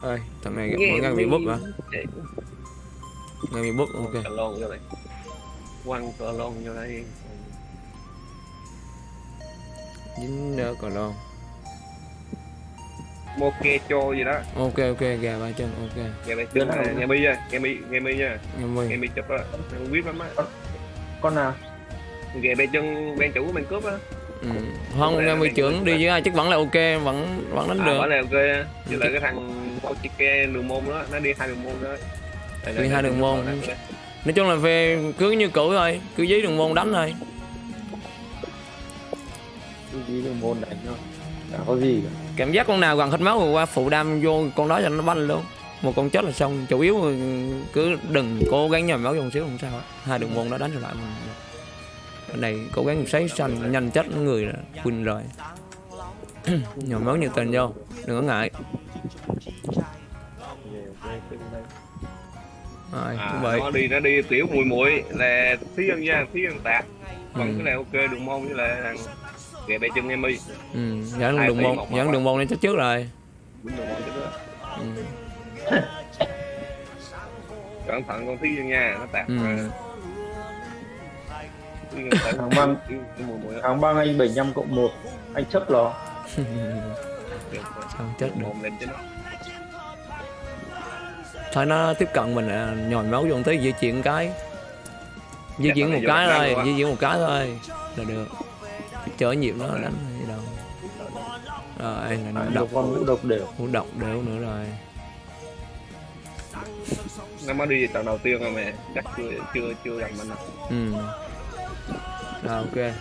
ơi thằng này vẫn đang bị búp hả? đang bị búp ok. Cờ lon vô đây. Quăng cờ lon vô đây. Dính đỡ còn lon. Moke cho gì đó. Ok ok gà ba chân ok. Đây chụp nào? nghe mi nha nghe mi nghe mi nha. Nghe mi. Chụp á. Không biết lắm á. Con nào? Ghè bên chân bên chủ bên cướp á. Ừ. không nghe mười trưởng đi với ai chắc vẫn là ok vẫn vẫn đánh à, được. bảo là ok á. Với lại cái thằng Ochike đường môn đó nó đi hai đường môn đó. Đi hai đường môn. nói chung là về cứ như cũ thôi cứ dí đường môn đánh thôi. Cái gì đường môn đánh thôi chả có gì cả. Cảm giác con nào gần hết máu rồi qua phụ đam vô con đó cho nó banh luôn. Một con chết là xong chủ yếu cứ đừng cố gắng nhồi máu một xíu không sao hai đường môn nó đánh trở lại mình bên này cố gắng sấy xanh nhanh chết người là win rồi. Nhồi máu nhiệt tình vô đừng có ngại rồi à, vậy nó đi nó đi tiểu mùi mùi là thí dân nha thí dân tạc còn Ừ. cái này ok đường môn với lại thằng ghè bên chân em mi ừ, dẫn Hai đường môn một dẫn một đường môn lên chết trước rồi. Đúng đường môn chứ đó. Ừ. cẩn thận con thí dân nha nó tạc Ừ. rồi. Thằng á. tháng băng anh 75 cộng 1 anh chấp lo Được, không chết được thôi nó tiếp cận mình là nhồi máu vô tí di chuyển cái. Di Chắc chuyển một cái thôi di chuyển một cái thôi là được. Chở nhịp nó đánh gì đâu. Rồi là nó à, độc con ngũ độc đều. Hú độc đều nữa rồi. Nó mới đi trận đầu tiên rồi mẹ. Chắc chưa chưa chưa gần mình đâu. ừ. Rồi ok.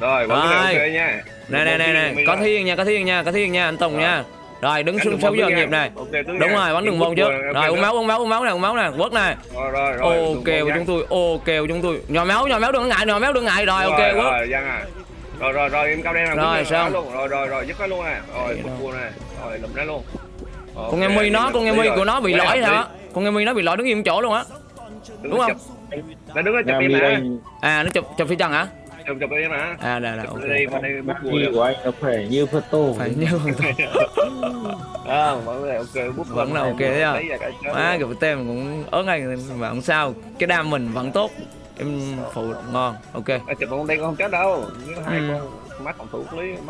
Rồi vẫn ok nha. Này này này này có thiên nha có thiên nha có thiên nha anh tùng Rồi. nha rồi đứng xuống sáu nha. nhịp này. Đúng nha. rồi bắn đường trước vừa, rồi uống máu uống máu uống máu nè uống máu nè quất nè. Rồi rồi ok môn chúng tôi ok chúng tôi. Nhồi máu nhồi máu đừng có ngại nhồi máu đừng ngại. Rồi ok quất rồi à. Rồi rồi rồi em cao đen là Rồi, cũng xong. luôn. Rồi rồi rồi dứt nó luôn nè. Rồi đâu. cua nè. Rồi lụm ra luôn. Con nghe mi nó con nghe mi của nó bị lỗi hả? con nghe mi nó bị lỗi đứng im chỗ luôn á. Đúng không? nó đứng nó chụp em À, à nó chụp chụp phi trần hả chụp chụp em nè à là chụp ok đây bên đây bút cua mi của anh nó khỏe như phật tô. Phải như con tôi à vẫn là ok bút Vẫn là ok đấy à? cái má luôn. gặp tem cũng ớn ngay mà không sao. Cái đam mình vẫn tốt. Em phụ ngon ok. À, chụp con đây con không chết đâu. Hai Ừ. con mắt phòng thủ lý mắt